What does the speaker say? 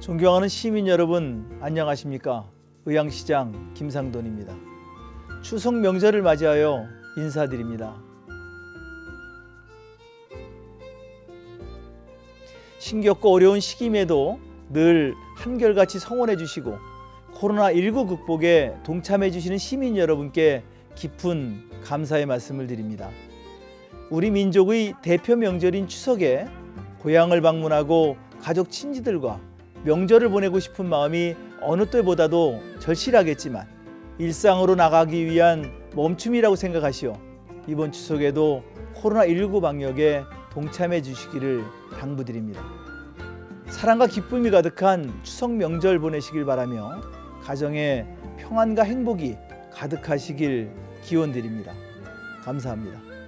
존경하는 시민 여러분 안녕하십니까? 의왕시장 김상돈입니다. 추석 명절을 맞이하여 인사드립니다. 신겹고 어려운 시기임에도 늘 한결같이 성원해 주시고 코로나19 극복에 동참해 주시는 시민 여러분께 깊은 감사의 말씀을 드립니다. 우리 민족의 대표 명절인 추석에 고향을 방문하고 가족 친지들과 명절을 보내고 싶은 마음이 어느 때보다도 절실하겠지만 일상으로 나가기 위한 멈춤이라고 생각하시어 이번 추석에도 코로나19 방역에 동참해 주시기를 당부드립니다. 사랑과 기쁨이 가득한 추석 명절 보내시길 바라며 가정에 평안과 행복이 가득하시길 기원드립니다. 감사합니다.